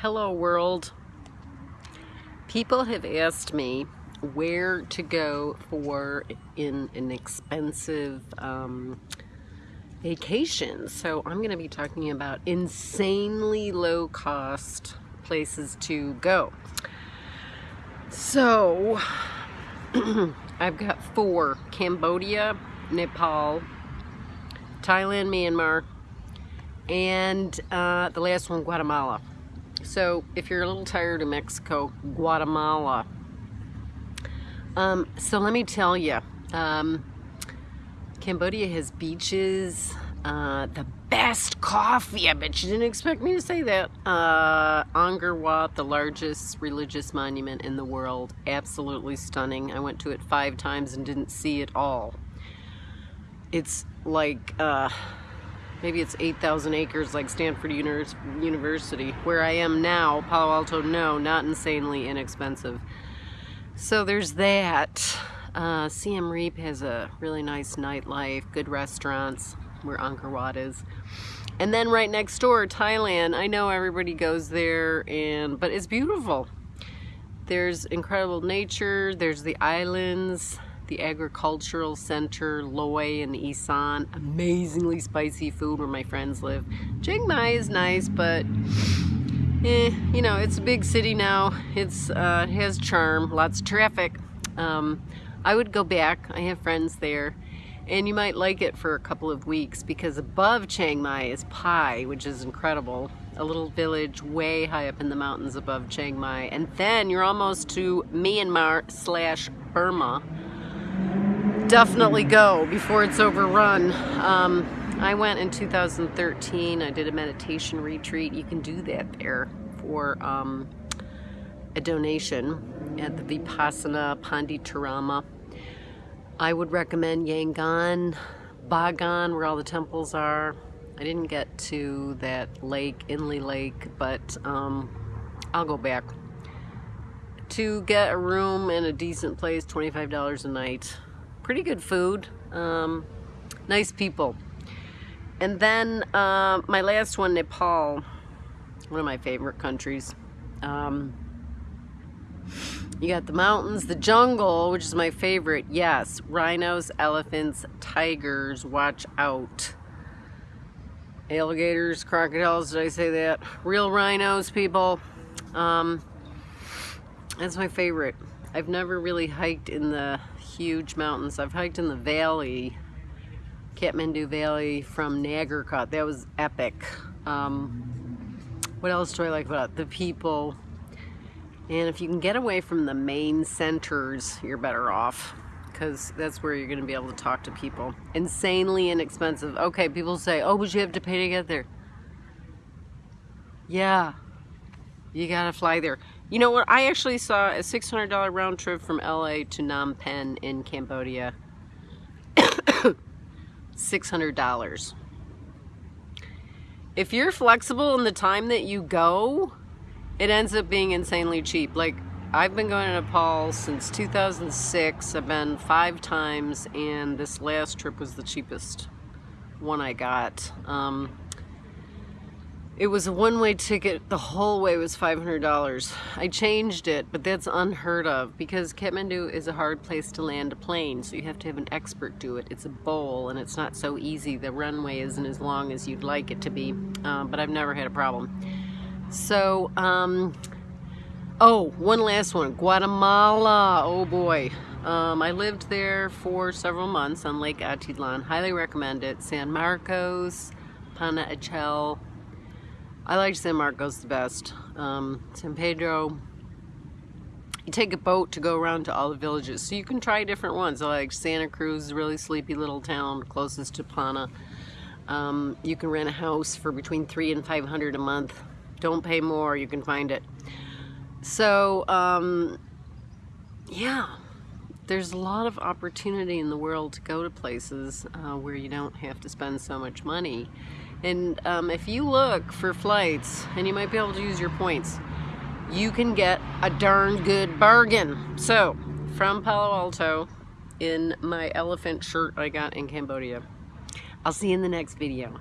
Hello world. People have asked me where to go for in an expensive um, vacation. So I'm going to be talking about insanely low cost places to go. So I've got four, Cambodia, Nepal, Thailand, Myanmar, and uh, the last one, Guatemala. So if you're a little tired of Mexico, Guatemala. Um, so let me tell you, um, Cambodia has beaches, uh, the best coffee. I bet you didn't expect me to say that. Uh, Angkor Wat, the largest religious monument in the world. Absolutely stunning. I went to it five times and didn't see it all. It's like, uh, maybe it's 8,000 acres like Stanford University. Where I am now, Palo Alto, no, not insanely inexpensive. So there's that. Uh, Siem Reap has a really nice nightlife, good restaurants where Angkor Wat is. And then right next door, Thailand. I know everybody goes there, and but it's beautiful. There's incredible nature, there's the islands, the agricultural center, Loei and Isan. Amazingly spicy food where my friends live. Chiang Mai is nice, but eh, you know, it's a big city now. It's uh, it has charm, lots of traffic. Um, I would go back. I have friends there. And you might like it for a couple of weeks because above Chiang Mai is Pai, which is incredible. A little village way high up in the mountains above Chiang Mai. And then you're almost to Myanmar slash Burma. Definitely go before it's overrun. Um, I went in 2013. I did a meditation retreat. You can do that there for um, a donation at the Vipassana Panditarama I would recommend Yangon, Bagan, where all the temples are. I didn't get to that lake, Inle Lake, but um, I'll go back. To get a room in a decent place, $25 a night. Pretty good food, um, nice people. And then uh, my last one, Nepal, one of my favorite countries. Um, you got the mountains, the jungle, which is my favorite. Yes, rhinos, elephants, tigers, watch out. Alligators, crocodiles, did I say that? Real rhinos, people. Um, that's my favorite. I've never really hiked in the huge mountains. I've hiked in the valley, Kathmandu Valley from Nagarkot. That was epic. Um, what else do I like about it? The people, and if you can get away from the main centers, you're better off because that's where you're going to be able to talk to people. Insanely inexpensive. Okay, people say, oh, but you have to pay to get there. Yeah, you got to fly there. You know what? I actually saw a $600 round trip from LA to Phnom Penh in Cambodia. $600. If you're flexible in the time that you go, it ends up being insanely cheap. Like, I've been going to Nepal since 2006. I've been five times, and this last trip was the cheapest one I got. Um, it was a one-way ticket. The whole way was $500. I changed it, but that's unheard of because Kathmandu is a hard place to land a plane, so you have to have an expert do it. It's a bowl, and it's not so easy. The runway isn't as long as you'd like it to be, uh, but I've never had a problem. So, um, oh, one last one. Guatemala. Oh boy. Um, I lived there for several months on Lake Atitlan. Highly recommend it. San Marcos, Panajachel. I like San Marcos the best. Um, San Pedro. You take a boat to go around to all the villages. So you can try different ones. I like Santa Cruz, really sleepy little town closest to Pana. Um, you can rent a house for between three and 500 a month. Don't pay more, you can find it. So, um, yeah, there's a lot of opportunity in the world to go to places uh, where you don't have to spend so much money. And um, if you look for flights, and you might be able to use your points, you can get a darn good bargain. So, from Palo Alto, in my elephant shirt I got in Cambodia. I'll see you in the next video.